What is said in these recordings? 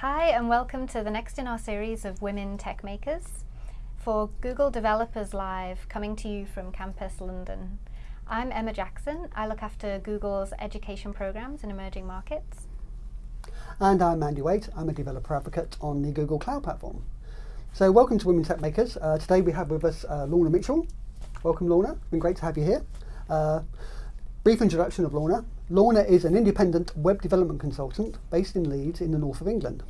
Hi and welcome to the next in our series of Women Tech Makers for Google Developers Live coming to you from Campus London. I'm Emma Jackson. I look after Google's education programs in emerging markets. And I'm Andy Waite. I'm a developer advocate on the Google Cloud Platform. So welcome to Women Tech Makers. Uh, today we have with us uh, Lorna Mitchell. Welcome Lorna, it's been great to have you here. Uh, brief introduction of Lorna. Lorna is an independent web development consultant based in Leeds in the north of England.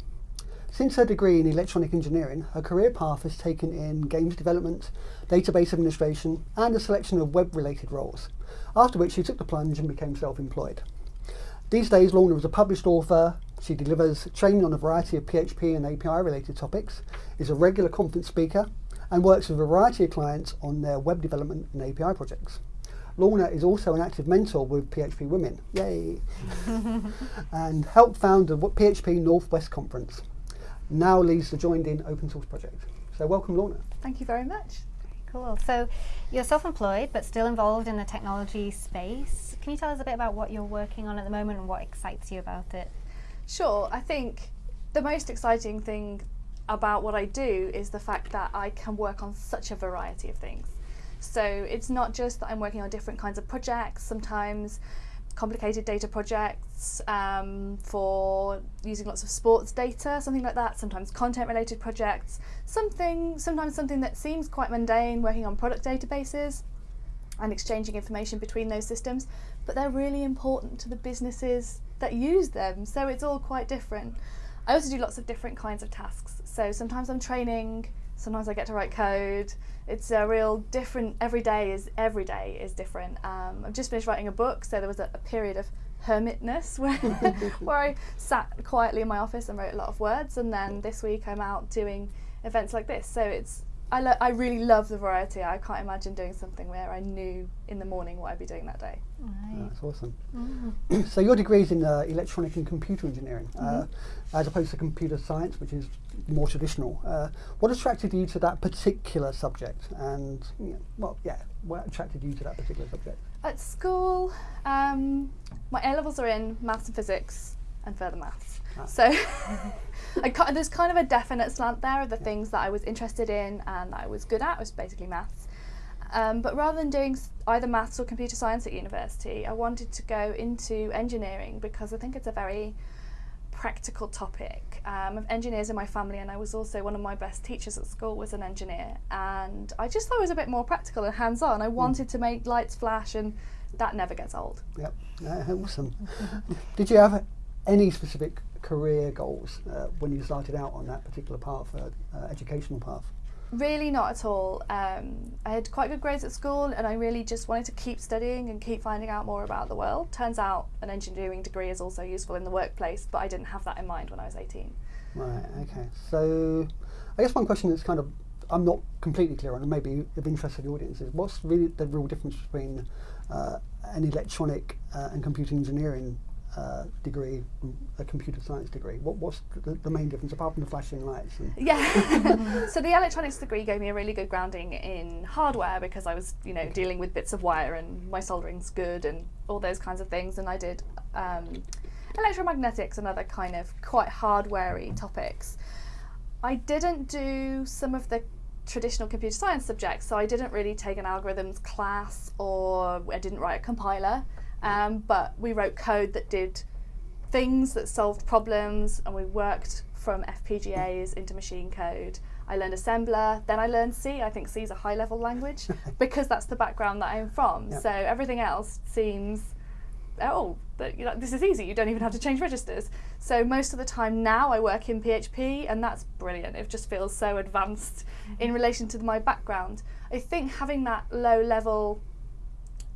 Since her degree in electronic engineering, her career path has taken in games development, database administration, and a selection of web-related roles, after which she took the plunge and became self-employed. These days, Lorna is a published author, she delivers training on a variety of PHP and API-related topics, is a regular conference speaker, and works with a variety of clients on their web development and API projects. Lorna is also an active mentor with PHP Women, yay, and helped found the PHP Northwest Conference. Now leads the Joind.in Open Source project. So welcome Lorna. Thank you very much. Very cool. So you're self-employed but still involved in the technology space. Can you tell us a bit about what you're working on at the moment and what excites you about it? Sure. I think the most exciting thing about what I do is the fact that I can work on such a variety of things. So it's not just that I'm working on different kinds of projects, sometimes complicated data projects um, for using lots of sports data, something like that, sometimes content related projects, something, sometimes something that seems quite mundane, working on product databases and exchanging information between those systems, but they're really important to the businesses that use them, so it's all quite different. I also do lots of different kinds of tasks. So sometimes I'm training, sometimes I get to write code. It's a real different, every day is, every day is different. Um, I've just finished writing a book, so there was a, a period of hermitness where, where I sat quietly in my office and wrote a lot of words, and then this week I'm out doing events like this. So it's I, I really love the variety. I can't imagine doing something where I knew in the morning what I'd be doing that day. Right. That's awesome. Mm. so your degree is in uh, electronic and computer engineering, mm -hmm. uh, mm-hmm. as opposed to computer science, which is more traditional. Uh, what attracted you to that particular subject? And you know, well, yeah, what attracted you to that particular subject? At school, um, my A levels are in maths and physics and further maths. Ah. So I, there's kind of a definite slant there of the things that I was interested in and that I was good at, was basically maths. Um, but rather than doing either maths or computer science at university, I wanted to go into engineering because I think it's a very practical topic. Um, of engineers in my family and I was also one of my best teachers at school was an engineer and I just thought it was a bit more practical and hands-on. I hmm. wanted mm. to make lights flash and that never gets old. Yep, uh, awesome. Did you have any specific career goals uh, when you started out on that particular path, uh, uh, educational path? Really not at all. Um, I had quite good grades at school and I really just wanted to keep studying and keep finding out more about the world. Turns out an engineering degree is also useful in the workplace, but I didn't have that in mind when I was 18. Right, okay. So I guess one question that's kind of I'm not completely clear on and maybe of interest to the audience is what's really the real difference between uh, an electronic uh, and computer engineering uh, degree, a computer science degree? What, what's the, the, main difference apart from the flashing lights? yeah, so the electronics degree gave me a really good grounding in hardware because I was, you know, dealing with bits of wire and my soldering's good and all those kinds of things. And I did um, electromagnetics and other kind of quite hardwarey topics. I didn't do some of the traditional computer science subjects, so I didn't really take an algorithms class or I didn't write a compiler. Um, but we wrote code that did things that solved problems and we worked from FPGAs into machine code. I learned assembler, then I learned C. I think C is a high level language because that's the background that I'm from. Yep. So everything else seems, oh, that, you know, this is easy. You don't even have to change registers. So most of the time now I work in PHP and that's brilliant. It just feels so advanced in relation to my background. I think having that low level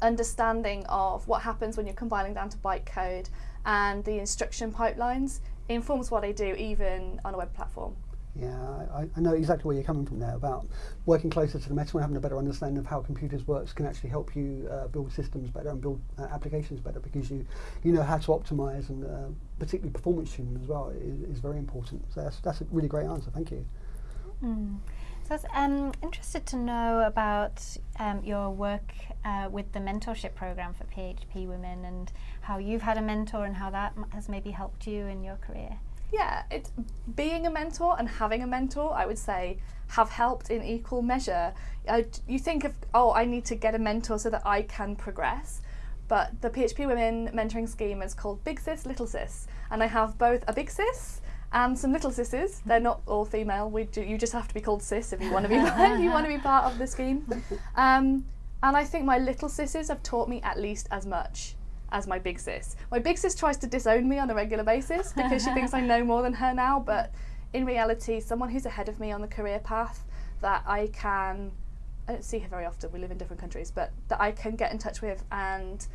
understanding of what happens when you're compiling down to bytecode and the instruction pipelines informs what I do even on a web platform. Yeah, I, I, know exactly where you're coming from there about working closer to the metal and having a better understanding of how computers works can actually help you uh, build systems better and build uh, applications better because you you know how to optimize and uh, particularly performance tuning as well is, is, very important. So that's, that's a really great answer. Thank you. Mm. So I was um, interested to know about um, your work uh, with the mentorship program for PHP women and how you've had a mentor and how that has maybe helped you in your career. yeah, being a mentor and having a mentor. I would say have helped in equal measure. You think of oh, I need to get a mentor so that I can progress. But the PHP Women mentoring scheme is called Big Sis, Little Sis, and I have both a big sis and some little sisses. They're not all female. We do, you just have to be called sis if you want to be if you want to be part of the scheme. Um, and I think my little sisses have taught me at least as much as my big sis. My big sis tries to disown me on a regular basis because she thinks I know more than her now, but in reality, someone who's ahead of me on the career path that I can, I don't see her very often, we live in different countries, but that I can get in touch with and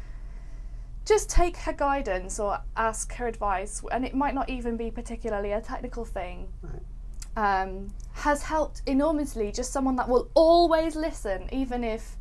just take her guidance or ask her advice, and it might not even be particularly a technical thing. Right. Um, has helped enormously. Just someone that will always listen, even if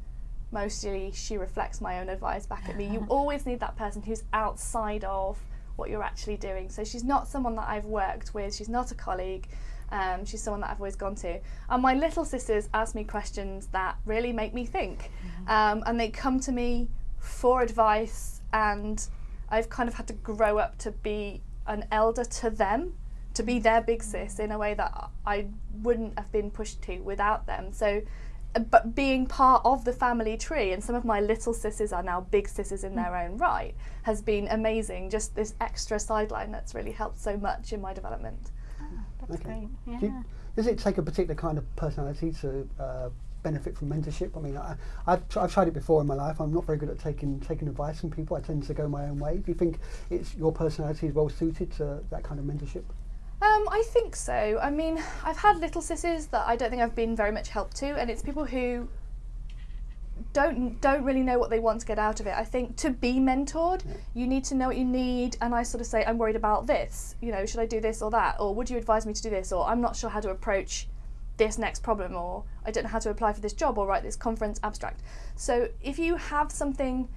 mostly she reflects my own advice back at me. You always need that person who's outside of what you're actually doing. So she's not someone that I've worked with, she's not a colleague. Um, she's someone that I've always gone to. And my little sisters ask me questions that really make me think. Um, and they come to me for advice, and I've kind of had to grow up to be an elder to them, to be their big mm. sis in a way that I wouldn't have been pushed to without them. So uh, but being part of the family tree and some of my little sisters are now big sisters in mm. their own right has been amazing just this extra sideline that's really helped so much in my development ah, That's Okay. great. Yeah. Do you- does it take a particular kind of personality to uh, benefit from mentorship? I mean, I, I've, tr- I've tried it before in my life. I'm not very good at taking taking advice from people. I tend to go my own way. Do you think it's your personality is well suited to that kind of mentorship? Um, I think so. I mean, I've had little sisters that I don't think I've been very much help to, and it's people who don't don't really know what they want to get out of it. I think to be mentored, you need to know what you need, and I sort of say, I'm worried about this. You know, should I do this or that, or would you advise me to do this, or I'm not sure how to approach this next problem, or I don't know how to apply for this job or write this conference abstract. So if you have something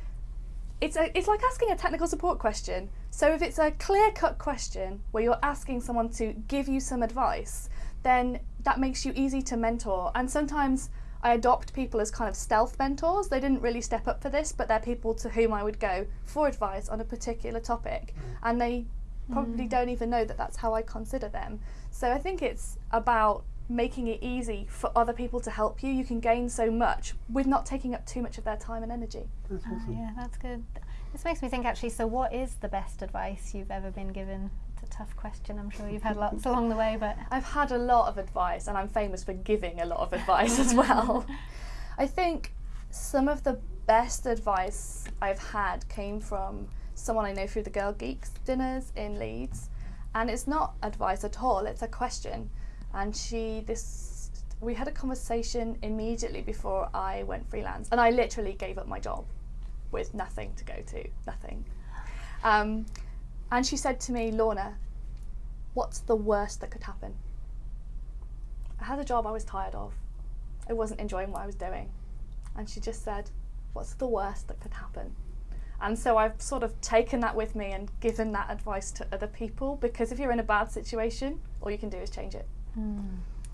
it's a, it's like asking a technical support question. So if it's a clear-cut question where you're asking someone to give you some advice, then that makes you easy to mentor. And sometimes I adopt people as kind of stealth mentors. They didn't really step up for this, but they're people to whom I would go for advice on a particular topic, and they probably mm. don't even know that that's how I consider them. So I think it's about making it easy for other people to help you. You can gain so much with not taking up too much of their time and energy. That's Ah, awesome. yeah, that's good. This makes me think actually, so what is the best advice you've ever been given? It's a tough question. I'm sure you've had lots along the way, but I've had a lot of advice, and I'm famous for giving a lot of advice as well. I think some of the best advice I've had came from someone I know through the Girl Geeks dinners in Leeds, and it's not advice at all, it's a question. And she, this, we had a conversation immediately before I went freelance, and I literally gave up my job with nothing to go to, nothing. Um, and she said to me, Lorna, what's the worst that could happen? I had a job I was tired of. I wasn't enjoying what I was doing. And she just said, What's the worst that could happen? And so I've sort of taken that with me and given that advice to other people because if you're in a bad situation, all you can do is change it.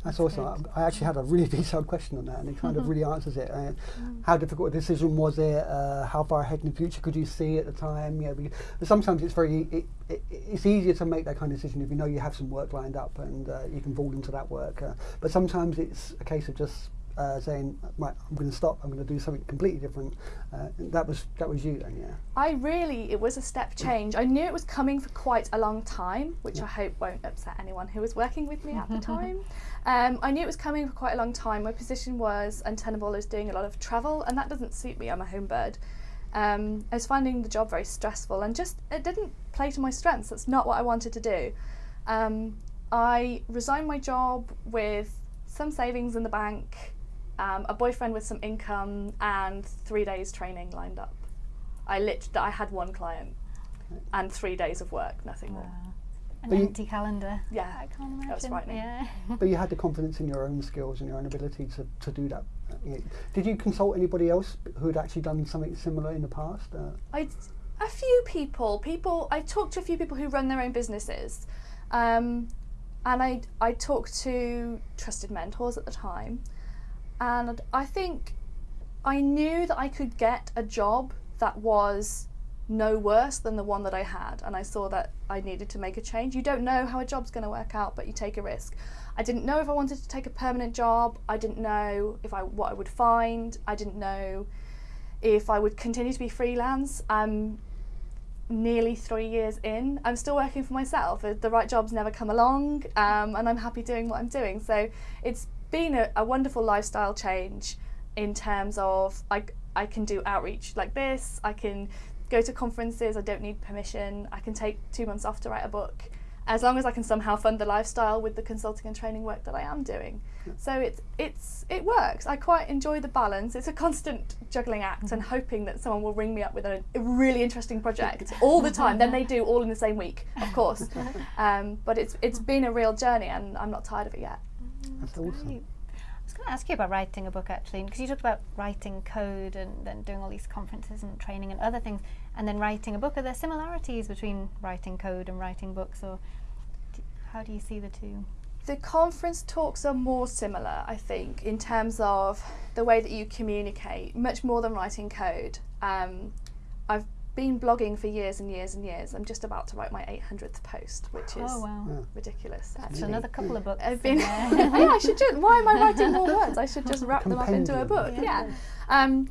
That's awesome. I I actually had a really detailed question on that, and it kind of really answers it. Uh, how difficult a decision was it? Uh, how far ahead in the future could you see at the time? You know, sometimes it's very it, it, it's easier to make that kind of decision if you know you have some work lined up and uh, you can fall into that work. Uh, but sometimes it's a case of just uh, saying, right, I'm going to stop. I'm going to do something completely different. Uh, that was that was you then, yeah. I really, it was a step change. I knew it was coming for quite a long time, which I hope won't upset anyone who was working with me at the time. Um, I knew it was coming for quite a long time. My position was untenable. I was doing a lot of travel, and that doesn't suit me. I'm a home bird. Um, I was finding the job very stressful, and just it didn't play to my strengths. That's not what I wanted to do. Um, I resigned my job with some savings in the bank, um, a boyfriend with some income, and three days training lined up. I lit. I had one client and three days of work, nothing more. an But you- empty calendar. Yeah, I can't imagine. that was frightening. Yeah. But you had the confidence in your own skills and your own ability to, to do that. You know, Did you consult anybody else who had actually done something similar in the past? Uh, I a few people, people. I talked to a few people who run their own businesses, um, and I I talked to trusted mentors at the time, and I think I knew that I could get a job that was no worse than the one that I had, and I saw that I needed to make a change. You don't know how a job's going to work out, but you take a risk. I didn't know if I wanted to take a permanent job. I didn't know if I what I would find. I didn't know if I would continue to be freelance. I'm nearly three years in. I'm still working for myself. The right jobs never come along, um, and I'm happy doing what I'm doing. So it's been a, a wonderful lifestyle change in terms of I, I can do outreach like this. I can go to conferences. I don't need permission. I can take two months off to write a book, as long as I can somehow fund the lifestyle with the consulting and training work that I am doing. So it's it's it works. I quite enjoy the balance. It's a constant juggling act and hoping that someone will ring me up with a, a really interesting project all the time. then they do all in the same week, of course. Um, but it's it's been a real journey, and I'm not tired of it yet. That's awesome. I was going to ask you about writing a book actually, because you talked about writing code and then doing all these conferences and training and other things, and then writing a book. Are there similarities between writing code and writing books, or how do you see the two? The conference talks are more similar, I think, in terms of the way that you communicate, much more than writing code. Um, I've been blogging for years and years and years. I'm just about to write my 800th post, which is oh wow, Yeah. ridiculous. that's actually. another couple of books. I've been. yeah, I should just. Why am I writing more words? I should just wrap them up into a book. Yeah. Yeah. Um,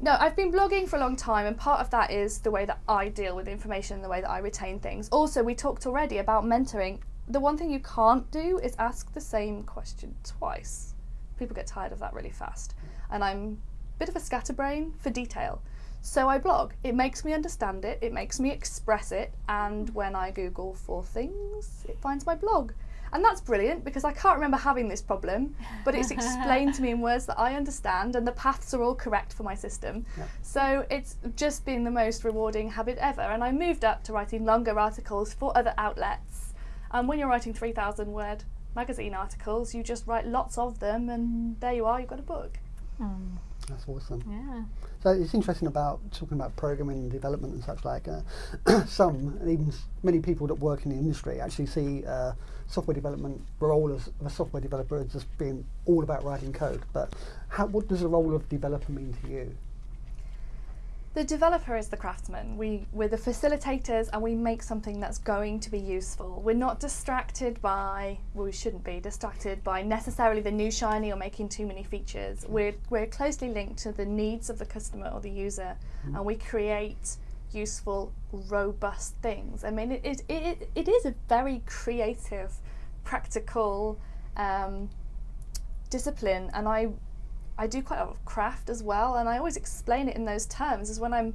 no, I've been blogging for a long time, and part of that is the way that I deal with information, and the way that I retain things. Also, we talked already about mentoring. The one thing you can't do is ask the same question twice. People get tired of that really fast, and I'm a bit of a scatterbrain for detail. So I blog. It makes me understand it, it makes me express it, and when I Google for things, it finds my blog. And that's brilliant because I can't remember having this problem, but it's explained to me in words that I understand, and the paths are all correct for my system. Yeah. So it's just been the most rewarding habit ever. And I moved up to writing longer articles for other outlets. And when you're writing 3,000 word magazine articles, you just write lots of them, and there you are, you've got a book. Hmm, That's awesome. yeah. So it's interesting about talking about programming and development and such like. Uh, some, and even many people that work in the industry, actually see uh, software development role as a software developer as just being all about writing code. But how, what does the role of developer mean to you? The developer is the craftsman. We, we're the facilitators and we make something that's going to be useful. We're not distracted by, well, we shouldn't be distracted by necessarily the new shiny or making too many features. We're, we're closely linked to the needs of the customer or the user and we create useful, robust things. I mean, it, it, it, it is a very creative, practical um, discipline and I I do quite a lot of craft as well, and I always explain it in those terms. As when I'm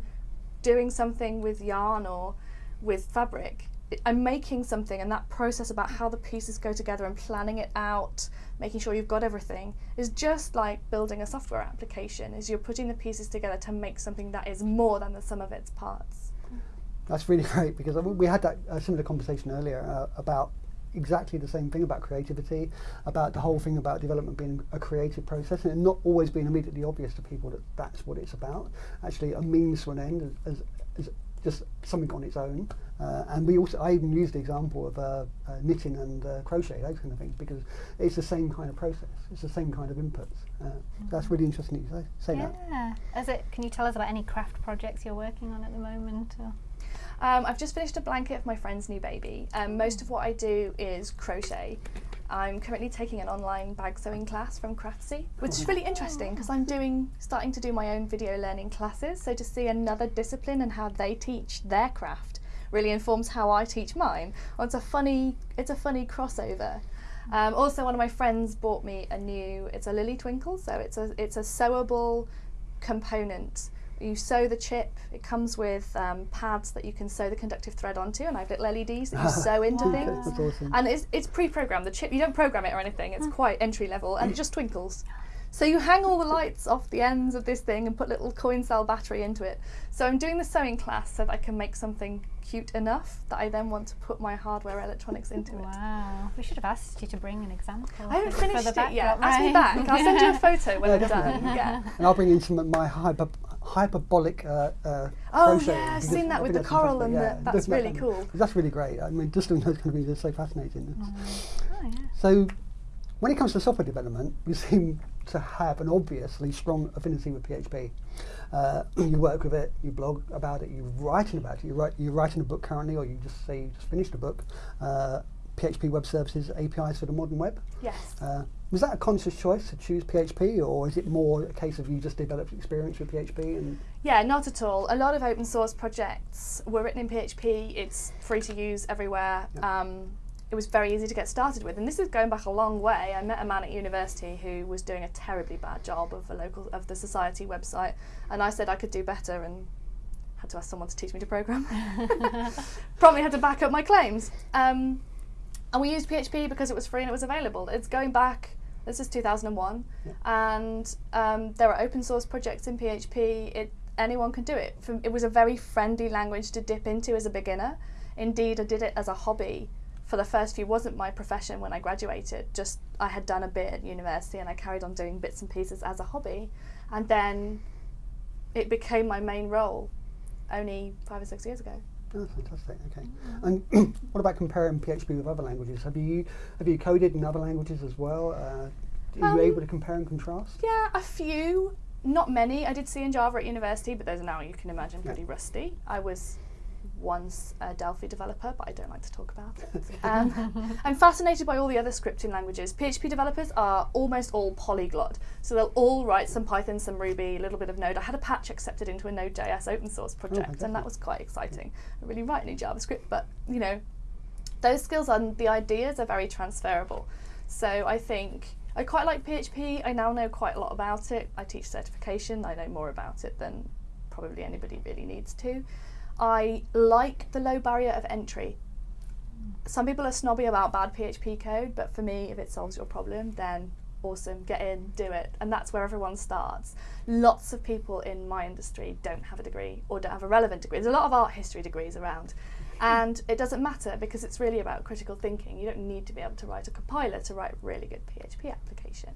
doing something with yarn or with fabric, I'm making something, and that process about how the pieces go together and planning it out, making sure you've got everything, is just like building a software application. Is you're putting the pieces together to make something that is more than the sum of its parts. That's really great because we had that uh, similar conversation earlier uh, about exactly the same thing about creativity, about the whole thing about development being a creative process and not always being immediately obvious to people that that's what it's about. Actually, a means to an end as, just something on its own. Uh, and we also, I even used the example of uh, uh, knitting and uh, crochet, those kind of things, because it's the same kind of process. It's the same kind of inputs. Uh, That's really interesting that you say, say that. Yeah. As it, can you tell us about any craft projects you're working on at the moment? Or? Um, I've just finished a blanket for my friend's new baby. Um, most of what I do is crochet. I'm currently taking an online bag sewing class from Craftsy, which is really interesting because I'm doing starting to do my own video learning classes. So to see another discipline and how they teach their craft really informs how I teach mine. Well, it's a funny it's a funny crossover. Um, also, one of my friends bought me a new. It's a LilyTwinkle, so it's a it's a sewable component. You sew the chip. It comes with um, pads that you can sew the conductive thread onto, and I have little LEDs that you sew into Wow. things. That's awesome. And it's, it's pre-programmed. The chip you don't program it or anything. It's quite entry level, and it just twinkles. So you hang all the lights off the ends of this thing and put little coin cell battery into it. So I'm doing the sewing class so that I can make something cute enough that I then want to put my hardware electronics into it. Wow. We should have asked you to bring an example. I haven't for- for finished it yet. backdrop, Ask me back. I'll send you a photo when Yeah, I'm done. Yeah. And I'll bring in some of my hyper, hyperbolic uh, uh, Oh crochet. yeah, I've seen that with the coral and yeah, the, that's that really cool. That's really great. I mean, just doing those kind of things is so fascinating. Oh, yeah. So, when it comes to software development, you seem to have an obviously strong affinity with PHP. Uh, you work with it, you blog about it, you're writing about it. You write, you're writing a book currently, or you just say you just finished a book. PHP Web Services APIs for the modern web. Yes. Uh, was that a conscious choice to choose PHP, or is it more a case of you just developed experience with PHP? And Yeah, not at all. A lot of open source projects were written in PHP. It's free to use everywhere. Yeah. Um, it was very easy to get started with, and this is going back a long way. I met a man at university who was doing a terribly bad job of a local of the society website, and I said I could do better, and had to ask someone to teach me to program. Probably had to back up my claims. Um, and we used PHP because it was free and it was available. It's going back. This is 2001, Yeah. and um, there are open source projects in PHP. It anyone can do it. From, it was a very friendly language to dip into as a beginner. Indeed, I did it as a hobby for the first few. wasn't my profession when I graduated. Just I had done a bit at university, and I carried on doing bits and pieces as a hobby, and then it became my main role. Only five or six years ago. Oh, fantastic. Okay. And what about comparing PHP with other languages? Have you have you coded in other languages as well? Uh, are you Um, able to compare and contrast? Yeah, a few. Not many. I did C and Java at university, but those are now, you can imagine, Yeah. pretty rusty. I was once a Delphi developer, but I don't like to talk about it. Um, I'm fascinated by all the other scripting languages. PHP developers are almost all polyglot, so they'll all write some Python, some Ruby, a little bit of Node. I had a patch accepted into a Node.js open source project, fantastic. and that was quite exciting. I really write any JavaScript, but you know, those skills and the ideas are very transferable. So I think I quite like PHP. I now know quite a lot about it. I teach certification. I know more about it than probably anybody really needs to. I like the low barrier of entry. Some people are snobby about bad PHP code, but for me, if it solves your problem, then awesome, get in, do it. And that's where everyone starts. Lots of people in my industry don't have a degree or don't have a relevant degree. There's a lot of art history degrees around. And it doesn't matter because it's really about critical thinking. You don't need to be able to write a compiler to write a really good PHP application.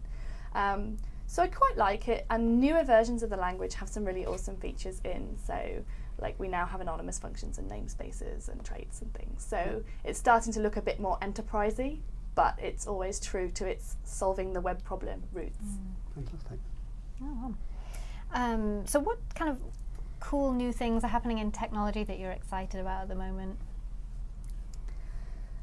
Um, so I quite like it, and newer versions of the language have some really awesome features in. So, like we now have anonymous functions and namespaces and traits and things. So it's starting to look a bit more enterprisey, but it's always true to its solving the web problem roots. Fantastic. Oh, wow. Um, so, what kind of cool new things are happening in technology that you're excited about at the moment?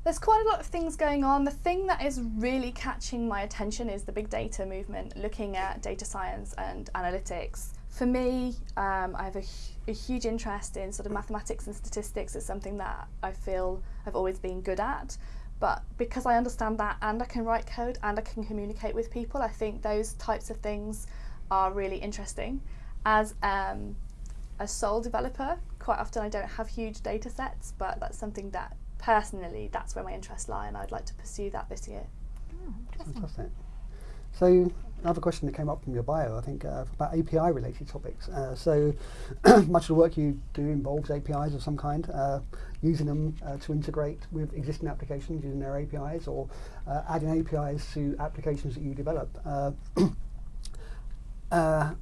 There's quite a lot of things going on. The thing that is really catching my attention is the big data movement, looking at data science and analytics. For me, um, I have a, a huge interest in sort of mathematics and statistics. It's something that I feel I've always been good at. But because I understand that and I can write code and I can communicate with people, I think those types of things are really interesting. As um, a sole developer, quite often I don't have huge data sets, but that's something that personally, that's where my interests lie, and I'd like to pursue that this year. Oh, interesting. Fantastic. So another question that came up from your bio, I think, uh, about API related topics. Uh, so much of the work you do involves APIs of some kind, uh, using them uh, to integrate with existing applications using their APIs or uh, adding APIs to applications that you develop. Uh, uh,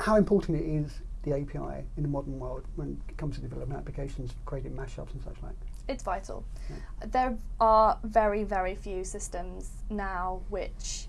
how important it is the API in the modern world when it comes to developing applications, creating mashups and such like? It's vital. There are very, very few systems now which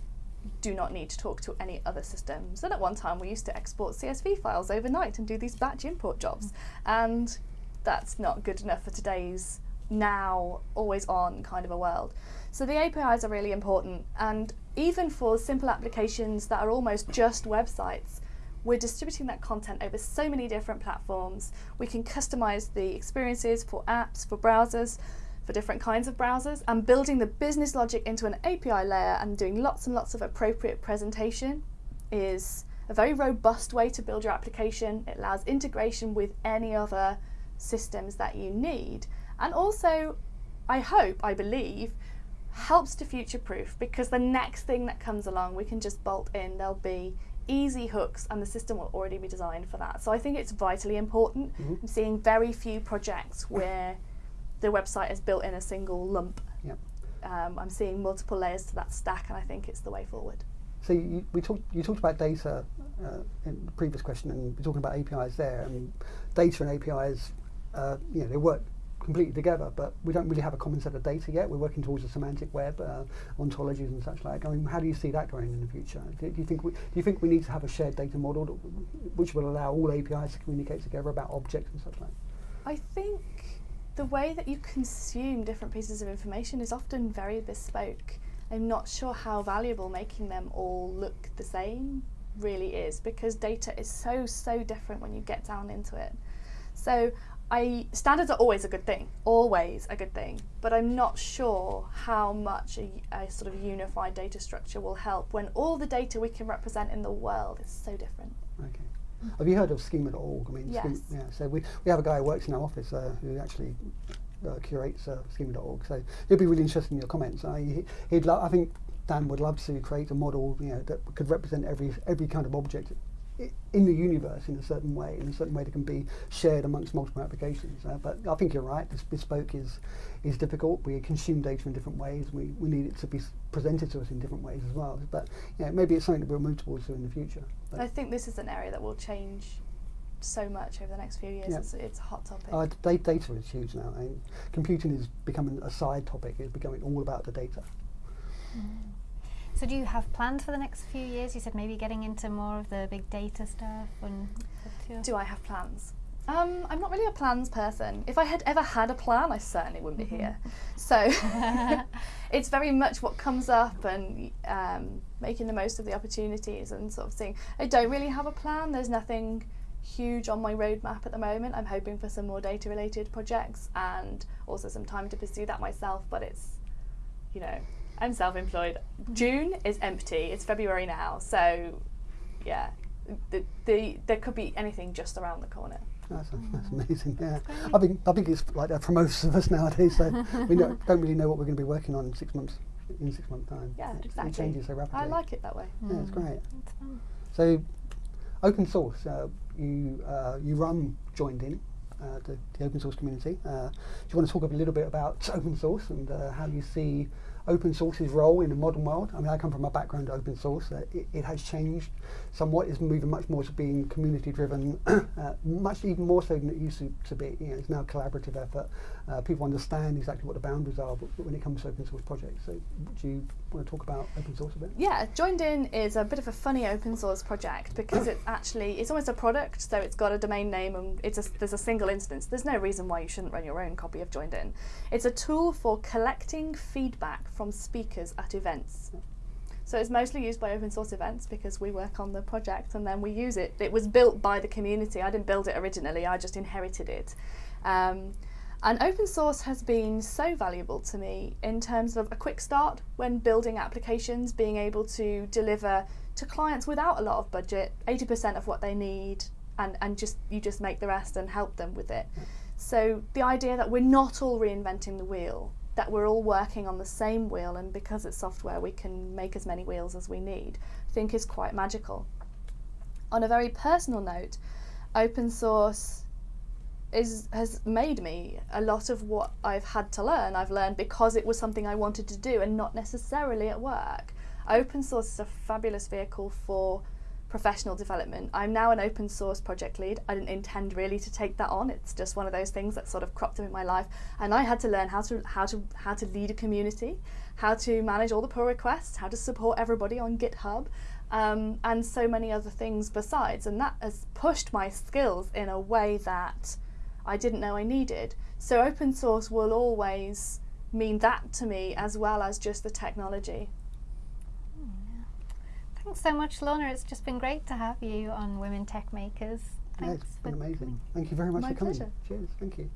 do not need to talk to any other systems. And at one time, we used to export CSV files overnight and do these batch import jobs. And that's not good enough for today's now always on kind of a world. So the APIs are really important. And even for simple applications that are almost just websites, we're distributing that content over so many different platforms. We can customize the experiences for apps, for browsers, for different kinds of browsers, and building the business logic into an API layer and doing lots and lots of appropriate presentation is a very robust way to build your application. It allows integration with any other systems that you need. And also, I hope, I believe, helps to future proof because the next thing that comes along, we can just bolt in. There'll be easy hooks and the system will already be designed for that. So I think it's vitally important. Mhm. I'm seeing very few projects where the website is built in a single lump. Yep. Um, I'm seeing multiple layers to that stack and I think it's the way forward. So you, we talked, you talked about data uh, in the previous question, and we're talking about APIs there. And data and APIs, uh, you know, they work completely together, but we don't really have a common set of data yet. We're working towards a semantic web, uh, ontologies and such like. I mean, how do you see that going in the future? Do, do you think we, do you think we need to have a shared data model which will allow all APIs to communicate together about objects and such like? I think the way that you consume different pieces of information is often very bespoke. I'm not sure how valuable making them all look the same really is because data is so so different when you get down into it. So I standards are always a good thing, always a good thing, but I'm not sure how much a, a, sort of unified data structure will help when all the data we can represent in the world is so different. Okay. Have you heard of schema.org? I mean, yes. Schema, yeah. So we, we have a guy who works in our office uh, who actually uh, curates uh, schema.org. So he'd be really interested in your comments. Uh, he, lo- I think Dan would love to create a model, you know, that could represent every every kind of object in the universe in a certain way, in a certain way that can be shared amongst multiple applications. Uh, but I think you're right. This bespoke is is difficult. We consume data in different ways. We, we need it to be presented to us in different ways as well. But yeah, maybe it's something that we'll move towards in the future. But I think this is an area that will change so much over the next few years. It's, it's, a hot topic. Uh, data is huge now. and computing is becoming a side topic. It's becoming all about the data. Mm. So do you have plans for the next few years? You said maybe getting into more of the big data stuff. And do I have plans? Um, I'm not really a plans person. If I had ever had a plan, I certainly wouldn't be here. Mm-hmm. So it's very much what comes up and um, making the most of the opportunities and sort of thing. I don't really have a plan. There's nothing huge on my roadmap at the moment. I'm hoping for some more data related projects and also some time to pursue that myself, but it's, you know, I'm self-employed. June is empty. It's February now, so yeah, the, the there could be anything just around the corner. That's, that's amazing. Yeah, I think I think it's like that for most of us nowadays. So we don't, don't really know what we're going to be working on in six months. In six months' time. Yeah, it, exactly. It changes so rapidly. I like it that way. Yeah, it's great. so, open source. Uh, you uh, you run Joind.in. Uh, the, the, open source community. Uh, do you want to talk a little bit about open source and uh, how you see open source's role in the modern world. I mean, I come from a background of open source. Uh, it, it, has changed somewhat. It's moving much more to being community driven, uh, much even more so than it used to, to be. You know, it's now a collaborative effort. Uh, people understand exactly what the boundaries are when it comes to open source projects. So, do you want to talk about open source a bit? Yeah, Joind.in is a bit of a funny open source project because it's actually it's almost a product. So it's got a domain name and it's a, there's a single instance. There's no reason why you shouldn't run your own copy of Joind.in. It's a tool for collecting feedback from speakers at events. So it's mostly used by open source events because we work on the project and then we use it. It was built by the community. I didn't build it originally, I just inherited it. Um, and open source has been so valuable to me in terms of a quick start when building applications, being able to deliver to clients without a lot of budget, 80% of what they need, and, and just you just make the rest and help them with it. So the idea that we're not all reinventing the wheel, that we're all working on the same wheel and because it's software we can make as many wheels as we need, I think is quite magical. On a very personal note, open source is has made me a lot of what I've had to learn. I've learned because it was something I wanted to do and not necessarily at work. Open source is a fabulous vehicle for professional development. I'm now an open source project lead. I didn't intend really to take that on. It's just one of those things that sort of cropped up in my life, and I had to learn how to how to how to lead a community, how to manage all the pull requests, how to support everybody on GitHub, um, and so many other things besides. And that has pushed my skills in a way that I didn't know I needed. So open source will always mean that to me as well as just the technology. Hmm. Thanks so much, Lorna. It's just been great to have you on Women Tech Makers. Thanks. Yeah, it's been amazing. Coming. Thank you very much My for coming. Pleasure. Cheers. Thank you.